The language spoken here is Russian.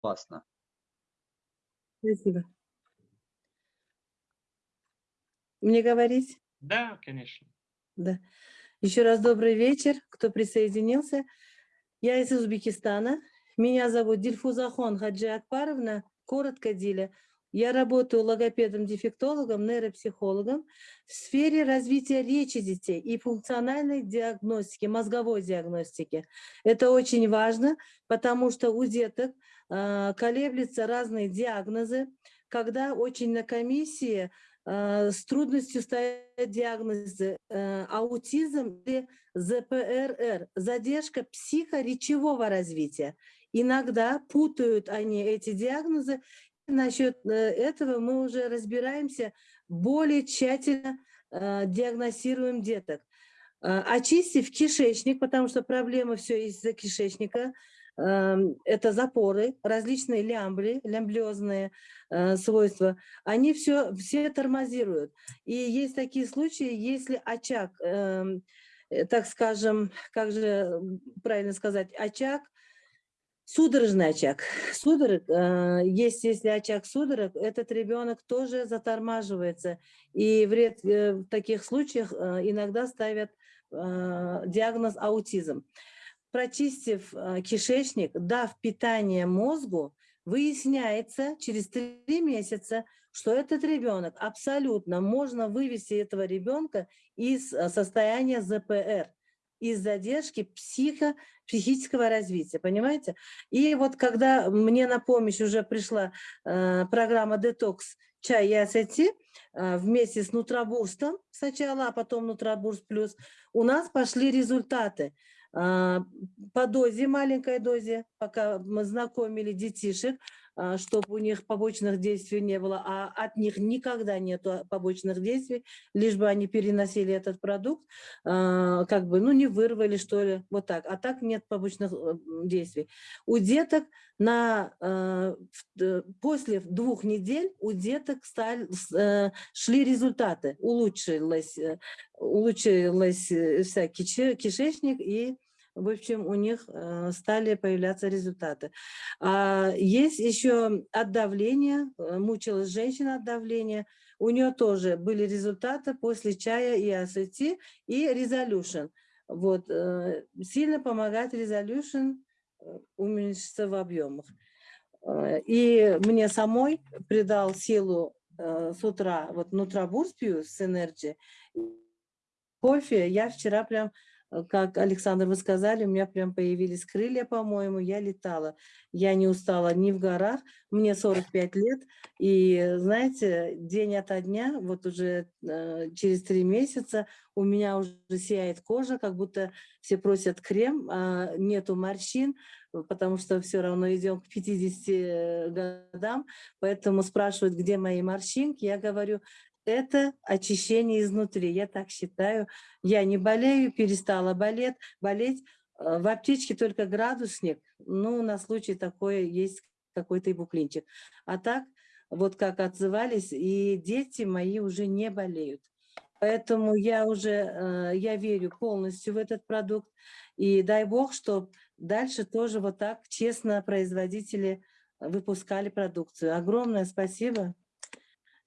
Классно. Спасибо. Мне говорить? Да, конечно. Да. Еще раз добрый вечер, кто присоединился. Я из Узбекистана. Меня зовут Дильфузахон Хаджи Акбаровна, коротко Диля. Я работаю логопедом-дефектологом, нейропсихологом в сфере развития речи детей и функциональной диагностики, мозговой диагностики. Это очень важно, потому что у деток э, колеблются разные диагнозы, когда очень на комиссии э, с трудностью стоят диагнозы э, аутизм или ЗПРР, задержка психоречевого развития. Иногда путают они эти диагнозы насчет э, этого мы уже разбираемся, более тщательно э, диагностируем деток. Э, очистив кишечник, потому что проблема все из-за кишечника, э, это запоры, различные лямбли, лямблиозные э, свойства, они все, все тормозируют. И есть такие случаи, если очаг, эм, так скажем, как же правильно сказать, очаг Судорожный очаг. Судорог, э, есть, если очаг судорог, этот ребенок тоже затормаживается. И вред, э, в таких случаях э, иногда ставят диагноз аутизм. Прочистив кишечник, дав питание мозгу, выясняется через три месяца, что этот ребенок абсолютно можно вывести этого ребенка из состояния ЗПР из задержки психо, психического развития, понимаете? И вот когда мне на помощь уже пришла э, программа «Детокс чай и ассети», э, вместе с Нутробурстом сначала, а потом Нутробурст плюс, у нас пошли результаты. Э, по дозе, маленькой дозе, пока мы знакомили детишек, чтобы у них побочных действий не было, а от них никогда нет побочных действий, лишь бы они переносили этот продукт, а, как бы, ну, не вырвали, что ли, вот так. А так нет побочных э, действий. У деток на, э, после двух недель у деток стали, э, шли результаты, улучшилось, улучшилось кишечник и в общем, у них э, стали появляться результаты. А, есть еще от давления, э, мучилась женщина от давления, у нее тоже были результаты после чая и АСТ, и Resolution. Вот, э, сильно помогает Resolution уменьшиться в объемах. И мне самой придал силу с утра, вот Нутрабурс пью с Energy, кофе, я вчера прям как Александр, вы сказали, у меня прям появились крылья, по-моему, я летала. Я не устала ни в горах, мне 45 лет, и, знаете, день ото дня, вот уже э, через три месяца у меня уже сияет кожа, как будто все просят крем, а нету морщин, потому что все равно идем к 50 э, годам, поэтому спрашивают, где мои морщинки, я говорю, это очищение изнутри, я так считаю. Я не болею, перестала болеть, болеть. Э, в аптечке только градусник, ну, на случай такое есть какой-то ибуклинчик. А так, вот как отзывались, и дети мои уже не болеют. Поэтому я уже, э, я верю полностью в этот продукт. И дай бог, чтобы дальше тоже вот так честно производители выпускали продукцию. Огромное спасибо.